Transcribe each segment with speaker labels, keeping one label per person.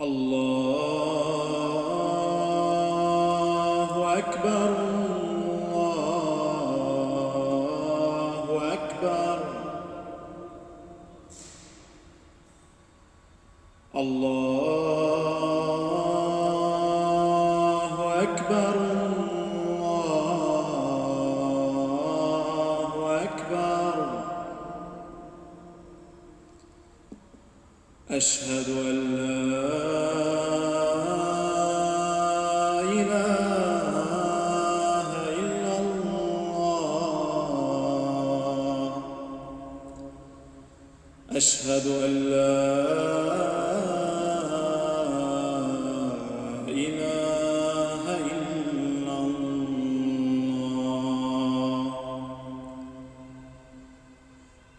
Speaker 1: الله أكبر الله أكبر. الله أكبر. أشهد أن لا إله إلا الله. أشهد أن لا إله إلا الله.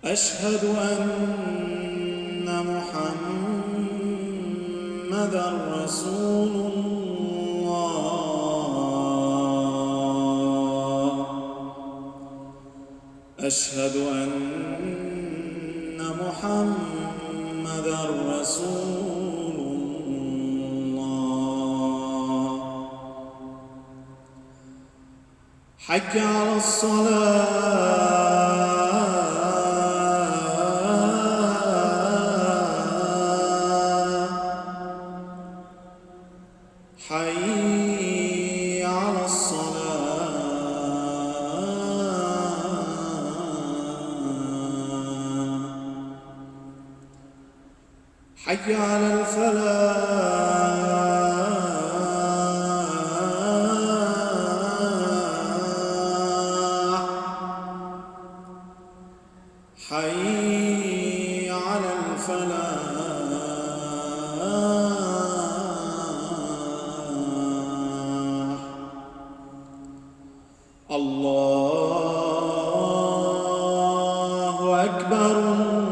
Speaker 1: أشهد أن محمدا رسول الله. أشهد أن محمدا رسول الله. حي على الصلاة. حي على الصلاة. حي على الفلاح. حي على الفلاح. أكبر.